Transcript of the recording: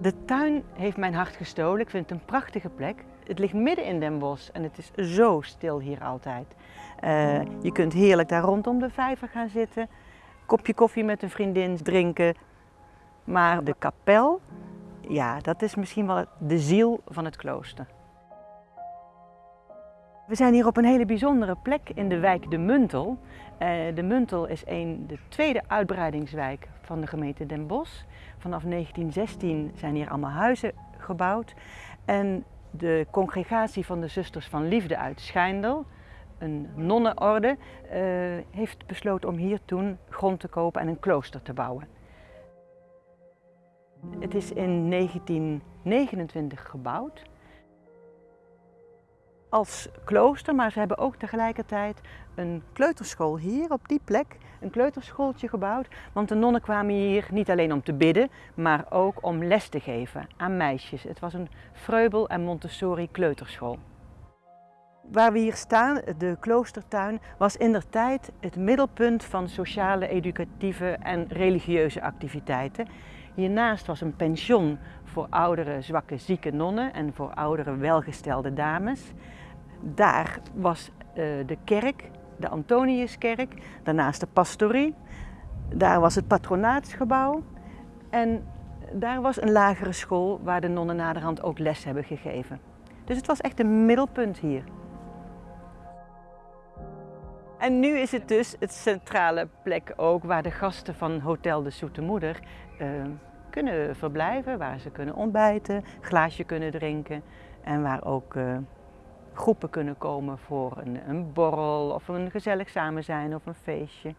De tuin heeft mijn hart gestolen. Ik vind het een prachtige plek. Het ligt midden in Den Bosch en het is zo stil hier altijd. Uh, je kunt heerlijk daar rondom de vijver gaan zitten, kopje koffie met een vriendin drinken. Maar de kapel, ja, dat is misschien wel de ziel van het klooster. We zijn hier op een hele bijzondere plek in de wijk De Muntel. Uh, de Muntel is een, de tweede uitbreidingswijk van de gemeente Den Bosch. Vanaf 1916 zijn hier allemaal huizen gebouwd. En de congregatie van de Zusters van Liefde uit Schijndel, een nonnenorde, uh, heeft besloten om hier toen grond te kopen en een klooster te bouwen. Het is in 1929 gebouwd als klooster, maar ze hebben ook tegelijkertijd een kleuterschool hier op die plek, een kleuterschooltje gebouwd. Want de nonnen kwamen hier niet alleen om te bidden, maar ook om les te geven aan meisjes. Het was een Freubel en Montessori kleuterschool. Waar we hier staan, de kloostertuin, was in der tijd het middelpunt van sociale, educatieve en religieuze activiteiten. Hiernaast was een pension voor oudere, zwakke, zieke nonnen en voor oudere, welgestelde dames. Daar was uh, de kerk, de Antoniuskerk, daarnaast de pastorie. Daar was het patronaatsgebouw en daar was een lagere school waar de nonnen naderhand ook les hebben gegeven. Dus het was echt een middelpunt hier. En nu is het dus het centrale plek ook waar de gasten van Hotel de Zoete Moeder uh, kunnen verblijven, waar ze kunnen ontbijten, glaasje kunnen drinken en waar ook uh, groepen kunnen komen voor een, een borrel of een gezellig samen zijn of een feestje.